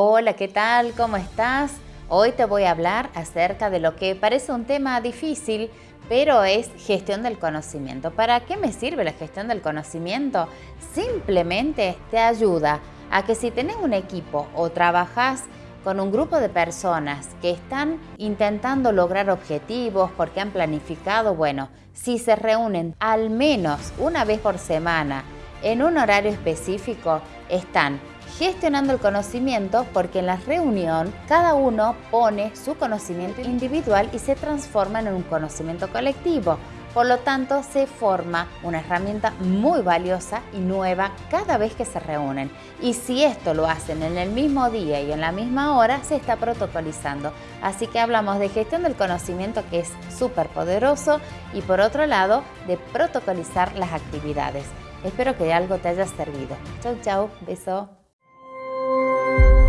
Hola, ¿qué tal? ¿Cómo estás? Hoy te voy a hablar acerca de lo que parece un tema difícil, pero es gestión del conocimiento. ¿Para qué me sirve la gestión del conocimiento? Simplemente te ayuda a que si tenés un equipo o trabajas con un grupo de personas que están intentando lograr objetivos porque han planificado, bueno, si se reúnen al menos una vez por semana en un horario específico, están gestionando el conocimiento porque en la reunión cada uno pone su conocimiento individual y se transforma en un conocimiento colectivo. Por lo tanto, se forma una herramienta muy valiosa y nueva cada vez que se reúnen. Y si esto lo hacen en el mismo día y en la misma hora, se está protocolizando. Así que hablamos de gestión del conocimiento que es súper poderoso y por otro lado, de protocolizar las actividades. Espero que algo te haya servido. Chau, chau. Beso. Bye.